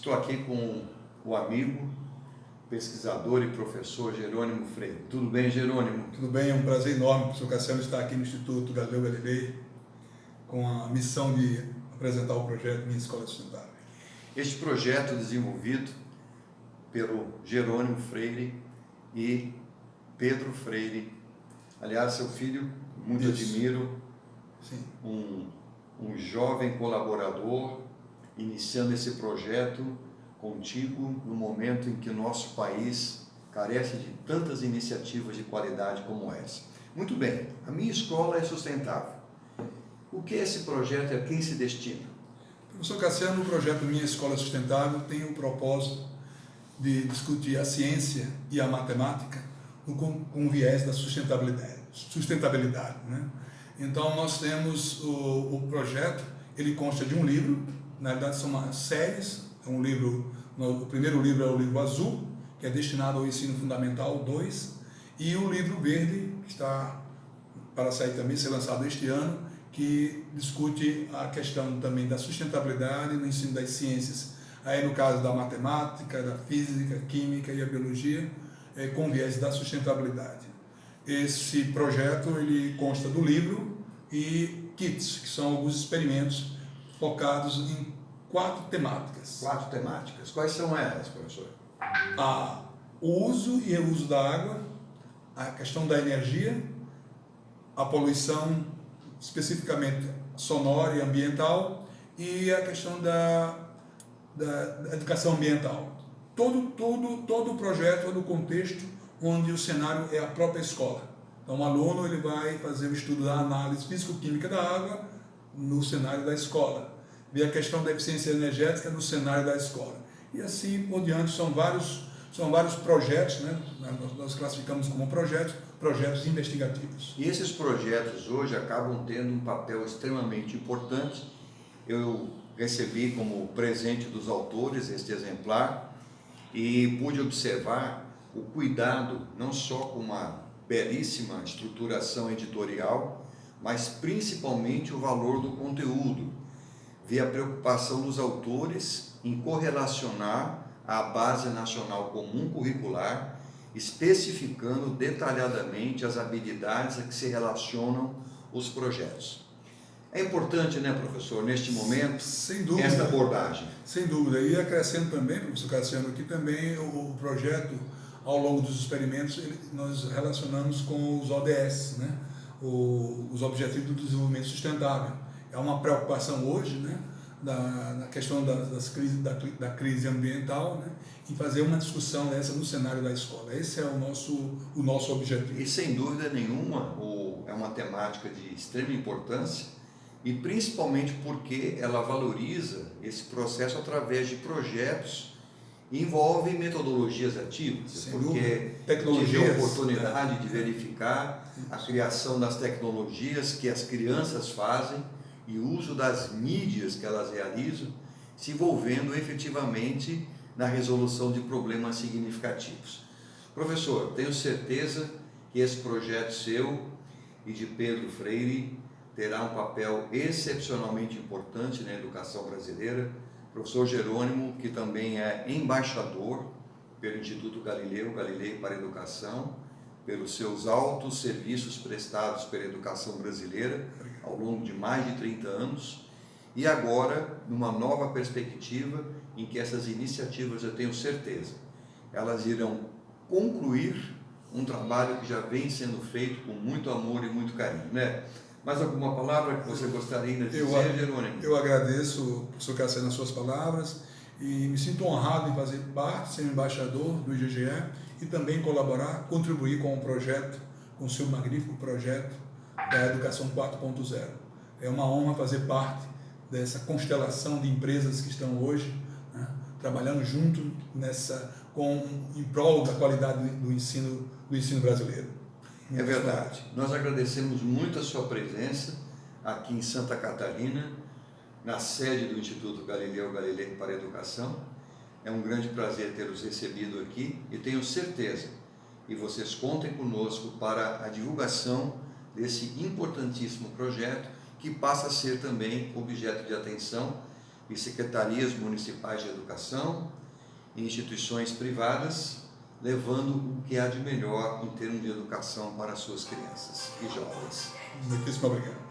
Estou aqui com o amigo, pesquisador e professor Jerônimo Freire. Tudo bem, Jerônimo? Tudo bem, é um prazer enorme, professor Cassiano, estar aqui no Instituto Galileu Galilei com a missão de apresentar o projeto Minha Escola Sustentável. Este projeto desenvolvido pelo Jerônimo Freire e Pedro Freire. Aliás, seu filho, muito Isso. admiro, Sim. Um, um jovem colaborador, iniciando esse projeto contigo no momento em que o nosso país carece de tantas iniciativas de qualidade como essa. Muito bem, a minha escola é sustentável. O que é esse projeto e a quem se destina? Professor Cassiano, o projeto Minha Escola Sustentável tem o propósito de discutir a ciência e a matemática com, com o viés da sustentabilidade. sustentabilidade né? Então, nós temos o, o projeto, ele consta de um livro, na verdade são umas séries, é um livro, o primeiro livro é o livro azul, que é destinado ao ensino fundamental 2, e o livro verde, que está para sair também, ser lançado este ano, que discute a questão também da sustentabilidade no ensino das ciências, aí no caso da matemática, da física, química e a biologia, é, com viés da sustentabilidade. Esse projeto ele consta do livro e kits, que são alguns experimentos focados em quatro temáticas. Quatro temáticas. Quais são elas, professor? A, o uso e reuso da água, a questão da energia, a poluição especificamente sonora e ambiental e a questão da, da, da educação ambiental. Todo, todo, todo o projeto é no contexto onde o cenário é a própria escola. Então, o aluno ele vai fazer o estudo da análise físico-química da água no cenário da escola. Ver a questão da eficiência energética no cenário da escola. E assim por diante, são vários, são vários projetos, né? nós, nós classificamos como projetos, projetos investigativos. E esses projetos hoje acabam tendo um papel extremamente importante. Eu recebi como presente dos autores este exemplar e pude observar o cuidado não só com uma belíssima estruturação editorial, mas principalmente o valor do conteúdo. Vi a preocupação dos autores em correlacionar a Base Nacional Comum Curricular, especificando detalhadamente as habilidades a que se relacionam os projetos. É importante, né, professor, neste momento, Sem dúvida. esta abordagem. Sem dúvida. E acrescento também, professor Cassiano, que também o projeto, ao longo dos experimentos, nós relacionamos com os ODS, né? O, os Objetivos do Desenvolvimento Sustentável. É uma preocupação hoje, né? Da, questão das, das da, da, crise ambiental, né? e fazer uma discussão dessa no cenário da escola. Esse é o nosso, o nosso objetivo. E sem dúvida nenhuma, o, é uma temática de extrema importância, e principalmente porque ela valoriza esse processo através de projetos envolve metodologias ativas, Sem porque tive a oportunidade de verificar a criação das tecnologias que as crianças fazem e o uso das mídias que elas realizam, se envolvendo efetivamente na resolução de problemas significativos. Professor, tenho certeza que esse projeto seu e de Pedro Freire terá um papel excepcionalmente importante na educação brasileira. Professor Jerônimo, que também é embaixador pelo Instituto Galileu, Galilei para a Educação, pelos seus altos serviços prestados pela educação brasileira ao longo de mais de 30 anos e agora numa nova perspectiva em que essas iniciativas, eu tenho certeza, elas irão concluir um trabalho que já vem sendo feito com muito amor e muito carinho, né? Mais alguma palavra que você gostaria de dizer, eu, Jerônimo? Eu agradeço, professor Cassiano, as suas palavras e me sinto honrado em fazer parte, ser embaixador do IGGE e também colaborar, contribuir com o projeto, com o seu magnífico projeto da Educação 4.0. É uma honra fazer parte dessa constelação de empresas que estão hoje né, trabalhando junto nessa, com, em prol da qualidade do ensino, do ensino brasileiro. É verdade. Nós agradecemos muito a sua presença aqui em Santa Catarina, na sede do Instituto Galileu Galilei para a Educação. É um grande prazer tê-los recebido aqui e tenho certeza que vocês contem conosco para a divulgação desse importantíssimo projeto que passa a ser também objeto de atenção e secretarias municipais de educação e instituições privadas, levando o que há de melhor em termos de educação para suas crianças e jovens. Muitíssimo obrigado.